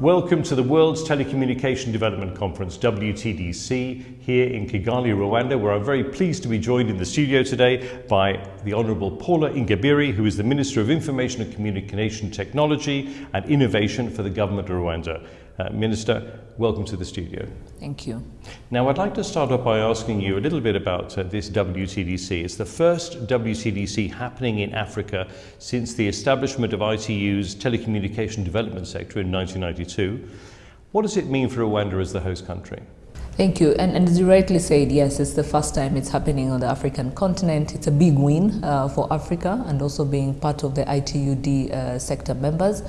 Welcome to the World's Telecommunication Development Conference, WTDC, here in Kigali, Rwanda, where I'm very pleased to be joined in the studio today by the Honourable Paula Ingabire, who is the Minister of Information and Communication Technology and Innovation for the Government of Rwanda. Uh, Minister, welcome to the studio. Thank you. Now, I'd like to start off by asking you a little bit about uh, this WTDC. It's the first WTDC happening in Africa since the establishment of ITU's telecommunication development sector in 1992. What does it mean for Rwanda as the host country? Thank you. And, and, as you rightly said, yes, it's the first time it's happening on the African continent. It's a big win uh, for Africa and also being part of the ITUD uh, sector members.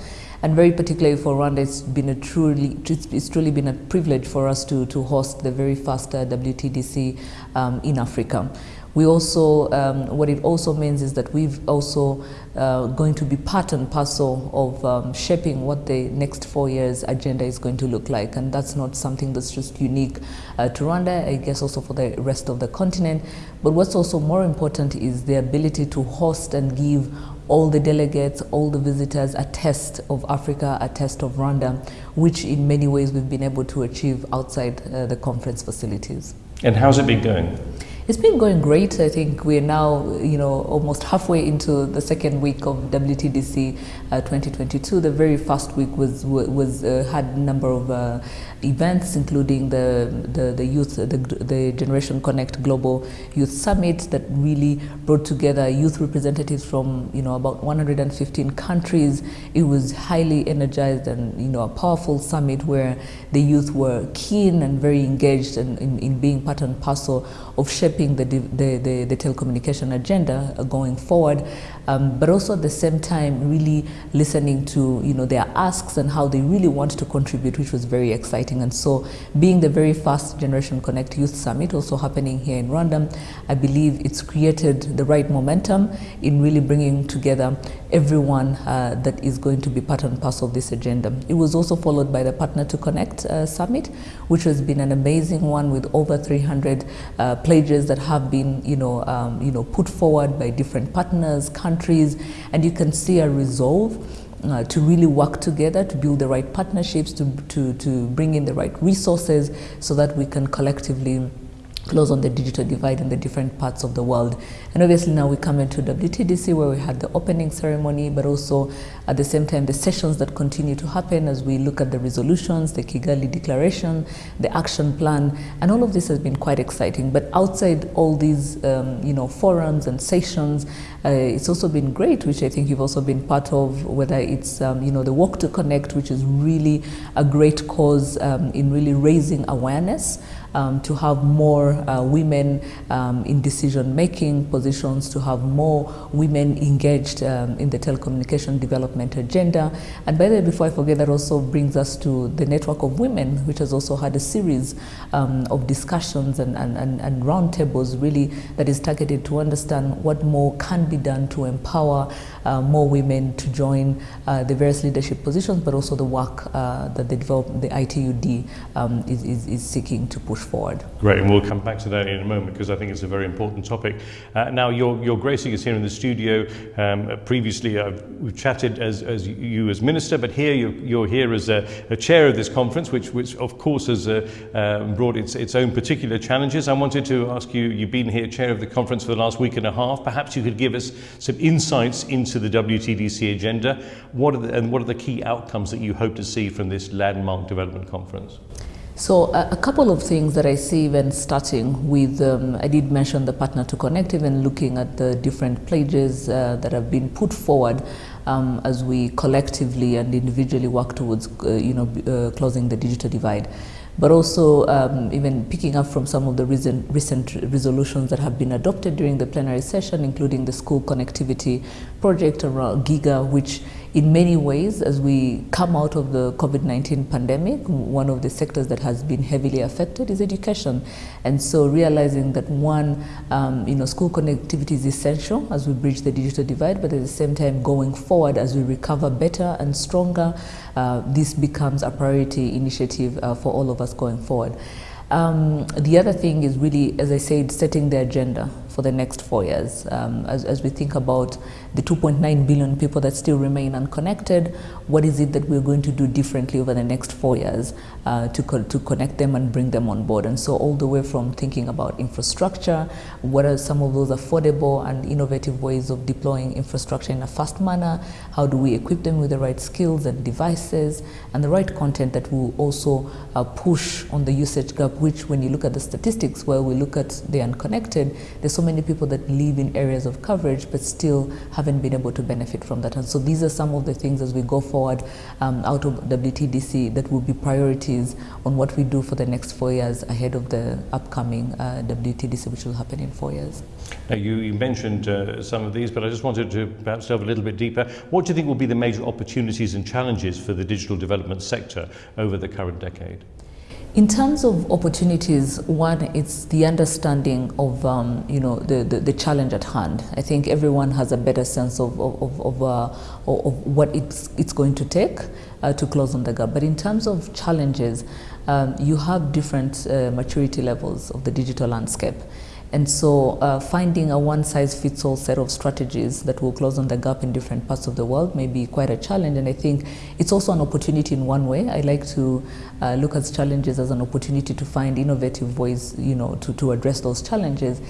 And very particularly for Rwanda, it's been a truly, it's truly been a privilege for us to, to host the very first uh, WTDC um, in Africa. We also, um, what it also means is that we've also uh, going to be part and parcel of um, shaping what the next four years agenda is going to look like. And that's not something that's just unique uh, to Rwanda, I guess also for the rest of the continent. But what's also more important is the ability to host and give all the delegates, all the visitors a test of Africa, a test of Rwanda, which in many ways we've been able to achieve outside uh, the conference facilities. And how's it been going? It's been going great. I think we're now, you know, almost halfway into the second week of WTDC uh, 2022. The very first week was was uh, had a number of uh, events, including the the, the youth, the, the Generation Connect Global Youth Summit that really brought together youth representatives from, you know, about 115 countries. It was highly energized and, you know, a powerful summit where the youth were keen and very engaged in, in, in being part and parcel of shaping the, the, the, the telecommunication agenda going forward, um, but also at the same time really listening to you know their asks and how they really want to contribute, which was very exciting. And so being the very first Generation Connect Youth Summit also happening here in Rwanda, I believe it's created the right momentum in really bringing together everyone uh, that is going to be part and parcel of this agenda. It was also followed by the Partner to Connect uh, Summit, which has been an amazing one with over 300 uh, pledges that have been, you know, um, you know, put forward by different partners, countries, and you can see a resolve uh, to really work together to build the right partnerships, to, to, to bring in the right resources so that we can collectively close on the digital divide in the different parts of the world. And obviously now we come into WTDC where we had the opening ceremony, but also at the same time the sessions that continue to happen as we look at the resolutions, the Kigali Declaration, the action plan, and all of this has been quite exciting. But outside all these um, you know, forums and sessions, uh, it's also been great, which I think you've also been part of, whether it's um, you know, the Walk to Connect, which is really a great cause um, in really raising awareness um, to have more uh, women um, in decision-making positions, to have more women engaged um, in the telecommunication development agenda. And by the way, before I forget, that also brings us to the Network of Women, which has also had a series um, of discussions and, and, and, and roundtables really that is targeted to understand what more can be done to empower uh, more women to join uh, the various leadership positions, but also the work uh, that the, develop, the ITUD um, is, is, is seeking to push forward. Great, and we'll come back to that in a moment because I think it's a very important topic. Uh, now, you're, you're gracing us here in the studio. Um, previously, I've, we've chatted as, as you as minister, but here you're, you're here as a, a, chair of this conference, which, which of course has uh, um, brought its, its own particular challenges. I wanted to ask you, you've been here chair of the conference for the last week and a half. Perhaps you could give us some insights into the WTDC agenda. What are the, and what are the key outcomes that you hope to see from this landmark development conference? So a, a, couple of things that I see even starting with, um, I did mention the Partner to Connect, even looking at the different pledges uh, that have been put forward um, as we collectively and individually work towards, uh, you know, uh, closing the digital divide. But also um, even picking up from some of the recent, recent resolutions that have been adopted during the plenary session, including the school connectivity project around GIGA, which in many ways, as we come out of the COVID-19 pandemic, one of the sectors that has been heavily affected is education. And so realizing that one, um, you know, school connectivity is essential as we bridge the digital divide, but at the same time going forward as we recover better and stronger, uh, this becomes a priority initiative uh, for all of us going forward. Um, the other thing is really, as I said, setting the agenda for the next four years. Um, as, as we think about the 2.9 billion people that still remain unconnected, what is it that we're going to do differently over the next four years uh, to, co to connect them and bring them on board? And so all the way from thinking about infrastructure, what are some of those affordable and innovative ways of deploying infrastructure in a fast manner? How do we equip them with the right skills and devices and the right content that will also uh, push on the usage gap, which when you look at the statistics where we look at the unconnected, there's so many people that live in areas of coverage but still haven't been able to benefit from that. And so these are some of the things as we go forward um, out of WTDC that will be priorities on what we do for the next four years ahead of the upcoming uh, WTDC, which will happen in four years. Now you, you mentioned uh, some of these, but I just wanted to perhaps delve a little bit deeper. What do you think will be the major opportunities and challenges for the digital development sector over the current decade? In terms of opportunities, one, it's the understanding of, um, you know, the, the, the, challenge at hand. I think everyone has a better sense of, of, of, uh, of what it's, it's going to take uh, to close on the gap. But in terms of challenges, um, you have different uh, maturity levels of the digital landscape. And so uh, finding a one-size-fits-all set of strategies that will close on the gap in different parts of the world may be quite a challenge. And I think it's also an opportunity in one way. I like to uh, look at challenges as an opportunity to find innovative ways, you know, to, to address those challenges.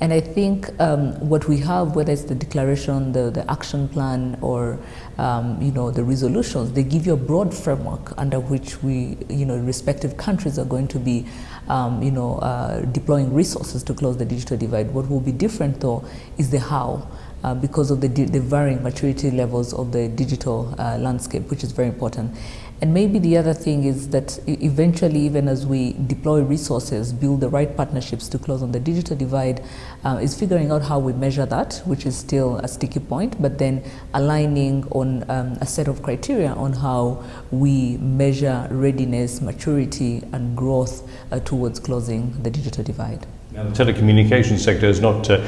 And I think um, what we have, whether it's the declaration, the, the action plan, or um, you know the resolutions, they give you a broad framework under which we, you know, respective countries are going to be, um, you know, uh, deploying resources to close the digital divide. What will be different, though, is the how. Uh, because of the, the varying maturity levels of the digital uh, landscape, which is very important. And maybe the other thing is that eventually, even as we deploy resources, build the right partnerships to close on the digital divide, uh, is figuring out how we measure that, which is still a sticky point, but then aligning on um, a set of criteria on how we measure readiness, maturity, and growth uh, towards closing the digital divide. Now, the telecommunications sector is not uh,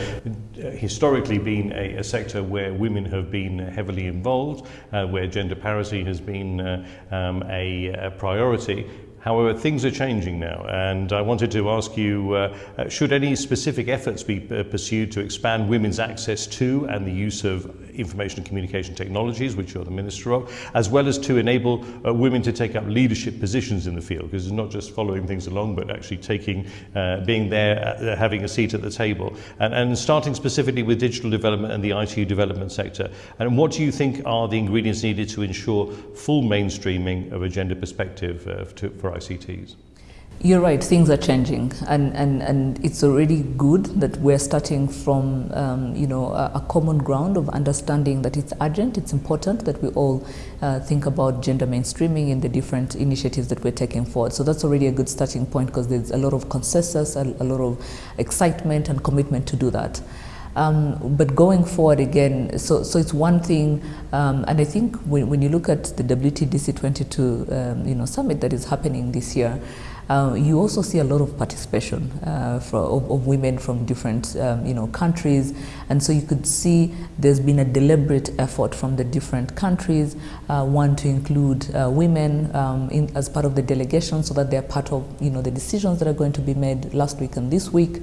historically been a, a, sector where women have been heavily involved, uh, where gender parity has been uh, um, a, a priority. However, things are changing now, and I wanted to ask you uh, uh, should any specific efforts be uh, pursued to expand women's access to and the use of information and communication technologies, which you're the Minister of, as well as to enable uh, women to take up leadership positions in the field, because it's not just following things along, but actually taking, uh, being there, uh, having a seat at the table, and, and starting specifically with digital development and the IT development sector. And what do you think are the ingredients needed to ensure full mainstreaming of a gender perspective to, for ICTs? You're right, things are changing, and, and, and it's already good that we're starting from um, you know a, a, common ground of understanding that it's urgent, it's important that we all uh, think about gender mainstreaming in the different initiatives that we're taking forward. So that's already a good starting point because there's a lot of consensus, a, a lot of excitement and commitment to do that. Um, but going forward again, so, so it's one thing, um, and I think when, when you look at the WTDC 22 um, you know, summit that is happening this year, uh, you also see a lot of participation uh, for, of, of, women from different um, you know, countries. And so you could see there's been a deliberate effort from the different countries, uh, one to include uh, women um, in, as part of the delegation so that they're part of you know, the decisions that are going to be made last week and this week.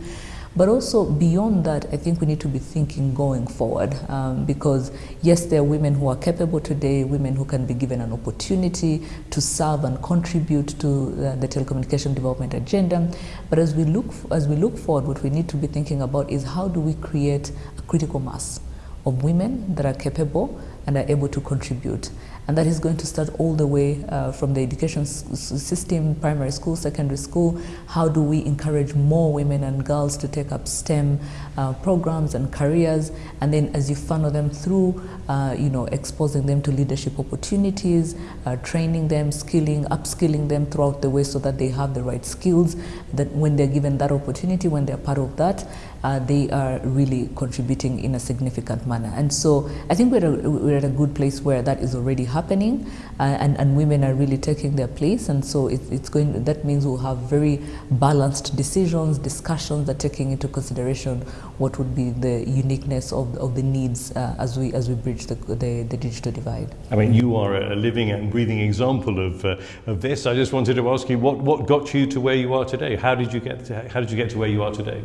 But also beyond that, I think we need to be thinking going forward um, because yes, there are women who are capable today, women who can be given an opportunity to serve and contribute to uh, the telecommunication development agenda. But as we look as we look forward, what we need to be thinking about is how do we create a critical mass of women that are capable and are able to contribute. And that is going to start all the way uh, from the education system, primary school, secondary school. How do we encourage more women and girls to take up STEM uh, programs and careers? And then as you funnel them through, uh, you know, exposing them to leadership opportunities, uh, training them, skilling, upskilling them throughout the way so that they have the right skills, that when they're given that opportunity, when they're part of that, uh, they are really contributing in a significant manner. And so I think we're, a, we're at a good place where that is already happening uh, and, and women are really taking their place. And so it, it's going, that means we'll have very balanced decisions, discussions that taking into consideration what would be the uniqueness of, of the needs uh, as, we, as we bridge the, the, the, digital divide. I mean, you are a living and breathing example of, uh, of this. I just wanted to ask you what, what got you to where you are today? How did you get to, how did you get to where you are today?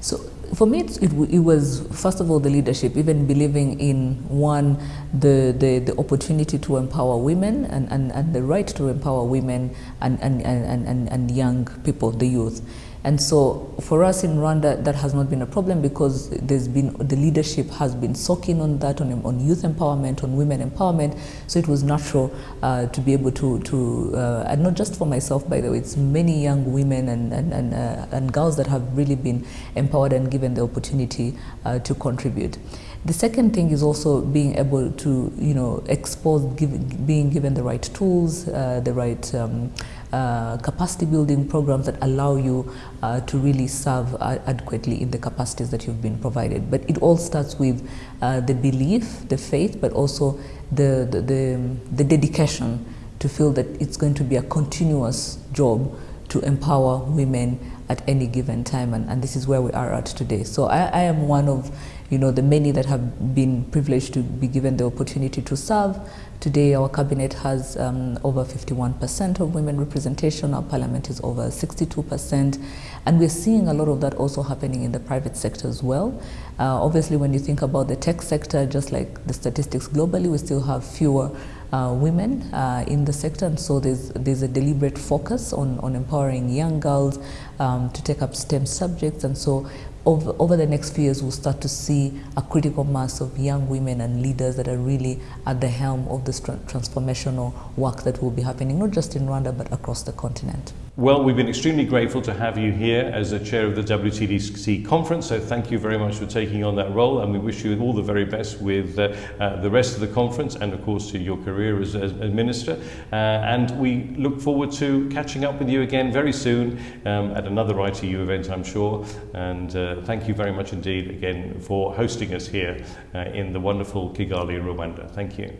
So for me, it, it, was first of all the leadership, even believing in one, the, the, the opportunity to empower women and, and, and the right to empower women and, and, and, and, and young people, the youth. And so for us in Rwanda, that has not been a problem because there's been, the leadership has been soaking on that, on, on youth empowerment, on women empowerment. So it was natural uh, to be able to, to uh, and not just for myself, by the way, it's many young women and, and, and, uh, and girls that have really been empowered and given the opportunity uh, to contribute. The second thing is also being able to, you know, expose, give, being given the right tools, uh, the right um, uh, capacity building programs that allow you uh, to really serve adequately in the capacities that you've been provided. But it all starts with uh, the belief, the faith, but also the, the, the, the dedication to feel that it's going to be a continuous job to empower women at any given time and, and this is where we are at today. So I, I am one of you know, the many that have been privileged to be given the opportunity to serve. Today, our cabinet has um, over 51% of women representation. Our parliament is over 62%. And we're seeing a lot of that also happening in the private sector as well. Uh, obviously, when you think about the tech sector, just like the statistics globally, we still have fewer women uh, in the sector. And so there's, there's a deliberate focus on, on empowering young girls um, to take up STEM subjects. And so over, over the next few years, we'll start to see a critical mass of young women and leaders that are really at the helm of this tra transformational work that will be happening, not just in Rwanda, but across the continent. Well, we've been extremely grateful to have you here as the chair of the WTDC conference, so thank you very much for taking on that role, and we wish you all the very best with uh, uh, the rest of the conference and, of course, to your career as, as, as minister. Uh, and we look forward to catching up with you again very soon um, at another ITU event, I'm sure. And uh, thank you very much indeed again for hosting us here uh, in the wonderful Kigali, Rwanda. Thank you.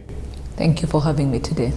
Thank you for having me today.